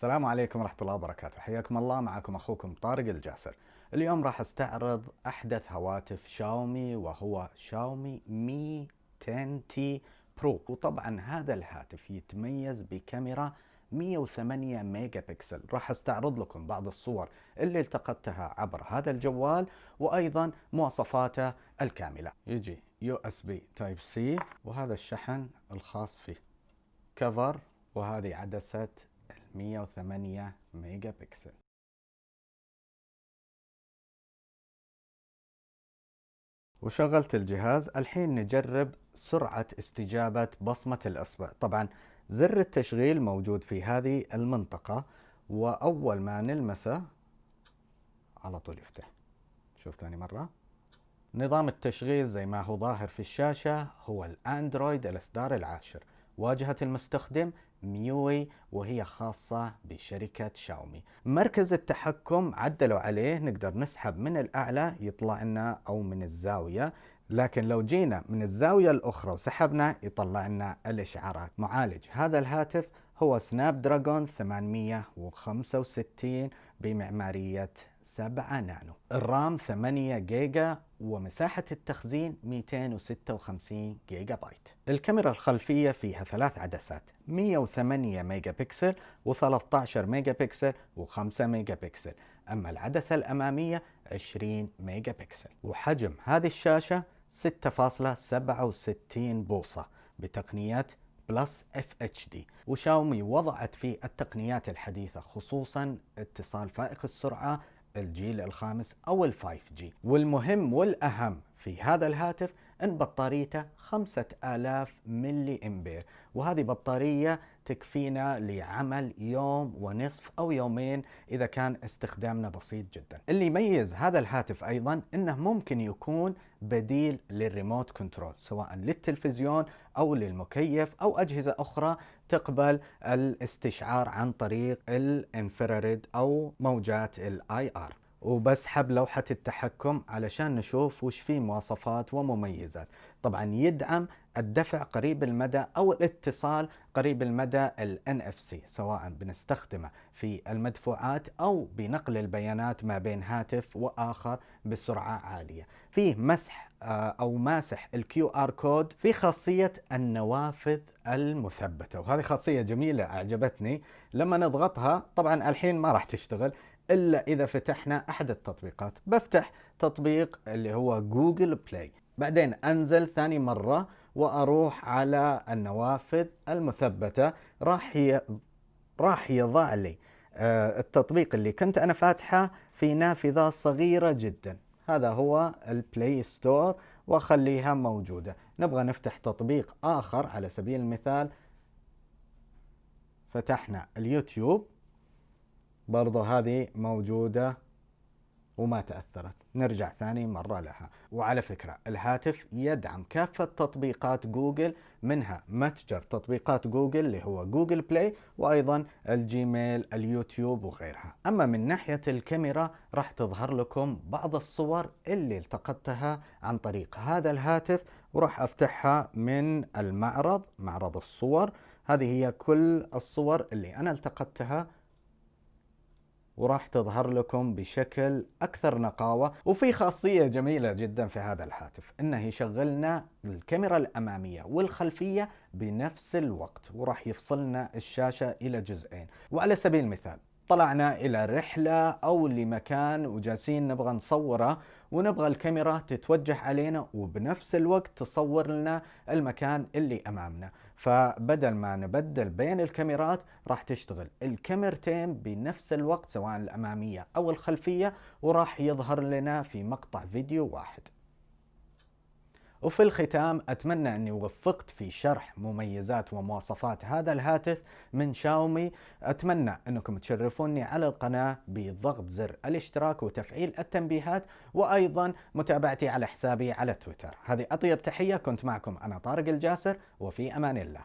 السلام عليكم ورحمة الله وبركاته. حياكم الله. معكم أخوكم طارق الجاسر. اليوم راح أستعرض أحدث هواتف شاومي وهو شاومي مي 10 تي برو. وطبعا هذا الهاتف يتميز بكاميرا 108 ميجا بكسل راح أستعرض لكم بعض الصور اللي التقطتها عبر هذا الجوال وأيضا مواصفاته الكاملة. يجي USB Type C وهذا الشحن الخاص فيه. كفر وهذه عدسة 108 ميجا بكسل وشغلت الجهاز الحين نجرب سرعة استجابة بصمة الإصبع طبعا زر التشغيل موجود في هذه المنطقة وأول ما نلمسه على طول يفتح. شوف ثاني مرة. نظام التشغيل زي ما هو ظاهر في الشاشة هو الأندرويد الإصدار العاشر. واجهة المستخدم ميوي وهي خاصة بشركة شاومي. مركز التحكم عدلوا عليه نقدر نسحب من الأعلى يطلع لنا أو من الزاوية. لكن لو جينا من الزاوية الأخرى وسحبنا يطلع لنا الإشعارات. معالج هذا الهاتف هو سناب دراجون 865 بمعمارية 7 نانو. الرام 8 جيجا ومساحة التخزين 256 جيجا بايت الكاميرا الخلفية فيها ثلاث عدسات 108 ميجا بكسل و13 ميجا بكسل و5 ميجا بكسل أما العدسة الأمامية 20 ميجا بكسل وحجم هذه الشاشة 6.67 بوصة بتقنية Plus FHD. وشاومي وضعت في التقنيات الحديثة خصوصا اتصال فائق السرعة الجيل الخامس أو ال 5G والمهم والأهم في هذا الهاتف إن بطاريته 5000 ملي أمبير. وهذه بطارية تكفينا لعمل يوم ونصف أو يومين إذا كان استخدامنا بسيط جدا. اللي يميز هذا الهاتف أيضا إنه ممكن يكون بديل لل remote control سواء للتلفزيون أو للمكيف أو أجهزة أخرى تقبل الاستشعار عن طريق ال infrared أو موجات ال IR. وبسحب لوحة التحكم علشان نشوف وش فيه مواصفات ومميزات. طبعا يدعم الدفع قريب المدى أو الاتصال قريب المدى ال NFC سواء بنستخدمه في المدفوعات أو بنقل البيانات ما بين هاتف وآخر بسرعة عالية. فيه مسح آه، أو ماسح ال QR code في خاصية النوافذ المثبتة وهذه خاصية جميلة أعجبتني. لما نضغطها طبعا الحين ما راح تشتغل إلا إذا فتحنا أحد التطبيقات. بفتح تطبيق اللي هو جوجل بلاي. بعدين أنزل ثاني مرة وأروح على النوافذ المثبتة. راح ي... راح يضع لي آه، التطبيق اللي كنت أنا فاتحه في نافذة صغيرة جدا. هذا هو البلاي ستور وأخليها موجودة. نبغى نفتح تطبيق آخر على سبيل المثال. فتحنا اليوتيوب. برضو هذه موجودة. وما تأثرت. نرجع ثاني مرة لها. وعلى فكرة الهاتف يدعم كافة تطبيقات جوجل منها متجر تطبيقات جوجل اللي هو جوجل بلاي وأيضا الجيميل اليوتيوب وغيرها. أما من ناحية الكاميرا راح تظهر لكم بعض الصور اللي التقطتها عن طريق هذا الهاتف وراح أفتحها من المعرض معرض الصور. هذه هي كل الصور اللي أنا التقطتها وراح تظهر لكم بشكل أكثر نقاوة وفي خاصية جميلة جدا في هذا الهاتف انه يشغلنا الكاميرا الأمامية والخلفية بنفس الوقت وراح يفصلنا الشاشة إلى جزئين. وعلى سبيل المثال طلعنا إلى رحلة أو لمكان وجالسين نبغى نصوره ونبغى الكاميرا تتوجه علينا وبنفس الوقت تصور لنا المكان اللي أمامنا. فبدل ما نبدل بين الكاميرات راح تشتغل الكاميرتين بنفس الوقت سواء الأمامية أو الخلفية وراح يظهر لنا في مقطع فيديو واحد. وفي الختام أتمنى أني وفقت في شرح مميزات ومواصفات هذا الهاتف من شاومي. أتمنى أنكم تشرفوني على القناة بضغط زر الاشتراك وتفعيل التنبيهات وأيضا متابعتي على حسابي على تويتر. هذه أطيب تحية كنت معكم أنا طارق الجاسر وفي أمان الله.